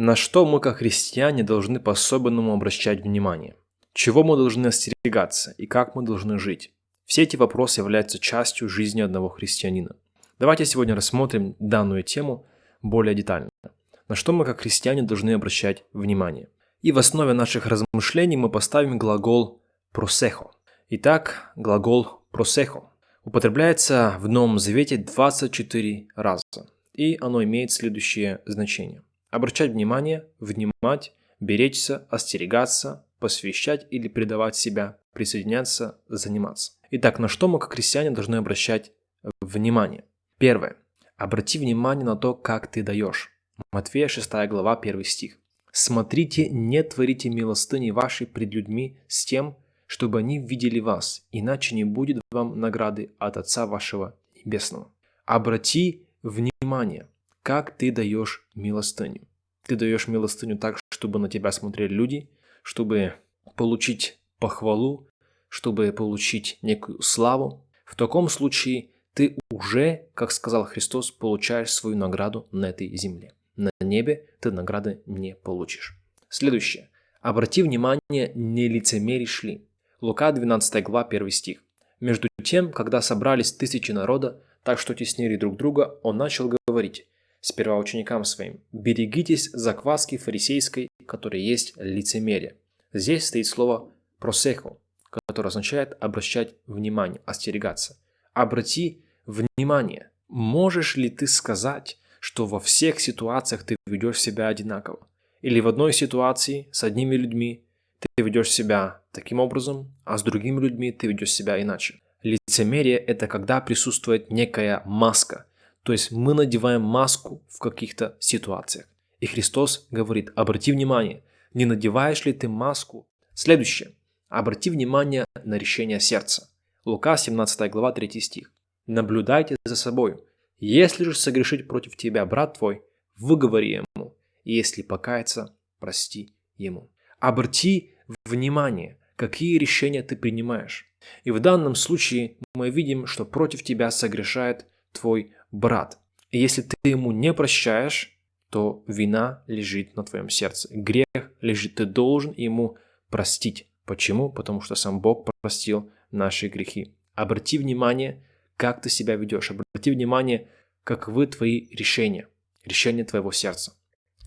На что мы, как христиане, должны по-особенному обращать внимание? Чего мы должны остерегаться и как мы должны жить? Все эти вопросы являются частью жизни одного христианина. Давайте сегодня рассмотрим данную тему более детально. На что мы, как христиане, должны обращать внимание? И в основе наших размышлений мы поставим глагол «просехо». Итак, глагол «просехо» употребляется в Новом Завете 24 раза, и оно имеет следующее значение. Обращать внимание, внимать, беречься, остерегаться, посвящать или предавать себя, присоединяться, заниматься. Итак, на что мы как христиане должны обращать внимание? Первое. Обрати внимание на то, как ты даешь. Матфея 6 глава 1 стих. «Смотрите, не творите милостыни вашей пред людьми с тем, чтобы они видели вас, иначе не будет вам награды от Отца вашего Небесного». Обрати внимание – как ты даешь милостыню. Ты даешь милостыню так, чтобы на тебя смотрели люди, чтобы получить похвалу, чтобы получить некую славу. В таком случае ты уже, как сказал Христос, получаешь свою награду на этой земле. На небе ты награды не получишь. Следующее. Обрати внимание, не лицемеришь ли. Лука 12 глава 1 стих. Между тем, когда собрались тысячи народа, так что теснили друг друга, он начал говорить, сперва ученикам своим, «Берегитесь закваски фарисейской, которая есть лицемерие». Здесь стоит слово «просехо», которое означает обращать внимание, остерегаться. Обрати внимание. Можешь ли ты сказать, что во всех ситуациях ты ведешь себя одинаково? Или в одной ситуации с одними людьми ты ведешь себя таким образом, а с другими людьми ты ведешь себя иначе? Лицемерие – это когда присутствует некая маска, то есть мы надеваем маску в каких-то ситуациях. И Христос говорит, обрати внимание, не надеваешь ли ты маску? Следующее. Обрати внимание на решение сердца. Лука 17 глава 3 стих. Наблюдайте за собой. Если же согрешить против тебя брат твой, выговори ему, и если покаяться, прости ему. Обрати внимание, какие решения ты принимаешь. И в данном случае мы видим, что против тебя согрешает твой брат. И если ты ему не прощаешь, то вина лежит на твоем сердце. Грех лежит, ты должен ему простить. Почему? Потому что сам Бог простил наши грехи. Обрати внимание, как ты себя ведешь. Обрати внимание, каковы твои решения, решения твоего сердца.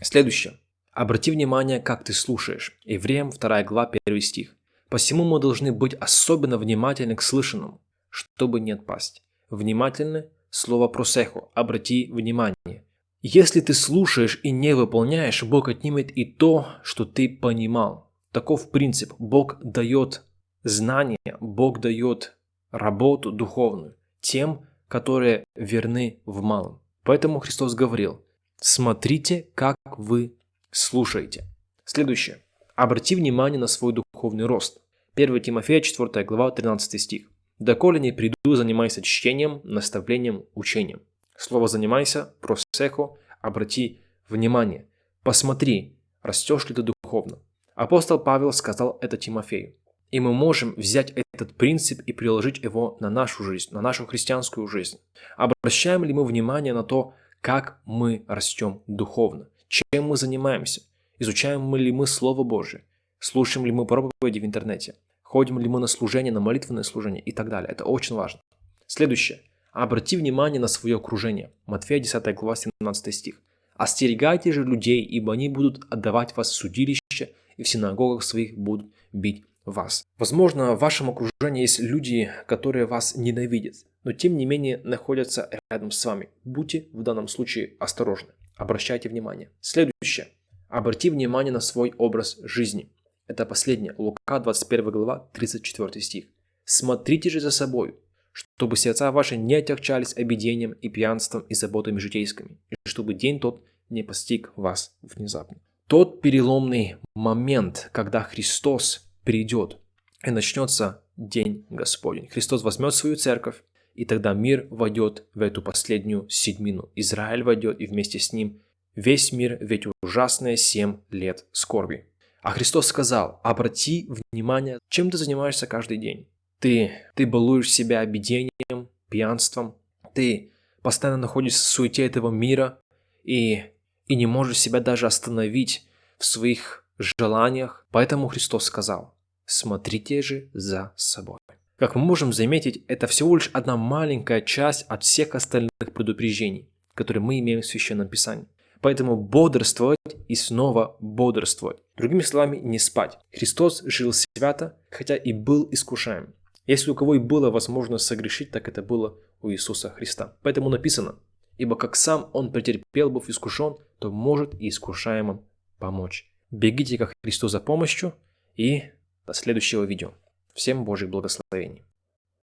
Следующее. Обрати внимание, как ты слушаешь. Евреям 2 глава 1 стих. Посему мы должны быть особенно внимательны к слышанному, чтобы не отпасть. Внимательны Слово «просехо» – обрати внимание. Если ты слушаешь и не выполняешь, Бог отнимет и то, что ты понимал. Таков принцип. Бог дает знания, Бог дает работу духовную тем, которые верны в малом. Поэтому Христос говорил, смотрите, как вы слушаете. Следующее. Обрати внимание на свой духовный рост. 1 Тимофея 4 глава 13 стих. Доколе не приду, занимайся чтением, наставлением, учением. Слово «занимайся», просехо, обрати внимание. Посмотри, растешь ли ты духовно. Апостол Павел сказал это Тимофею. И мы можем взять этот принцип и приложить его на нашу жизнь, на нашу христианскую жизнь. Обращаем ли мы внимание на то, как мы растем духовно? Чем мы занимаемся? Изучаем ли мы Слово Божие? Слушаем ли мы проповеди в интернете? Ходим ли мы на служение, на молитвенное служение и так далее. Это очень важно. Следующее. Обрати внимание на свое окружение. Матфея 10 глава 17 стих. «Остерегайте же людей, ибо они будут отдавать вас в судилище, и в синагогах своих будут бить вас». Возможно, в вашем окружении есть люди, которые вас ненавидят, но тем не менее находятся рядом с вами. Будьте в данном случае осторожны. Обращайте внимание. Следующее. Обрати внимание на свой образ жизни. Это последнее. Лука 21 глава 34 стих. «Смотрите же за собой, чтобы сердца ваши не отягчались обидением и пьянством и заботами житейскими, и чтобы день тот не постиг вас внезапно». Тот переломный момент, когда Христос придет, и начнется День Господень. Христос возьмет свою церковь, и тогда мир войдет в эту последнюю седьмину. Израиль войдет, и вместе с ним весь мир в эти ужасные семь лет скорби. А Христос сказал, обрати внимание, чем ты занимаешься каждый день. Ты, ты балуешь себя обидением, пьянством, ты постоянно находишься в суете этого мира и, и не можешь себя даже остановить в своих желаниях. Поэтому Христос сказал, смотрите же за собой. Как мы можем заметить, это всего лишь одна маленькая часть от всех остальных предупреждений, которые мы имеем в Священном Писании. Поэтому бодрствовать и снова бодрствовать. Другими словами, не спать. Христос жил свято, хотя и был искушаем. Если у кого и было возможность согрешить, так это было у Иисуса Христа. Поэтому написано, ибо как сам Он претерпел, быв искушен, то может и искушаемым помочь. Бегите ко Христу за помощью и до следующего видео. Всем Божьих благословений.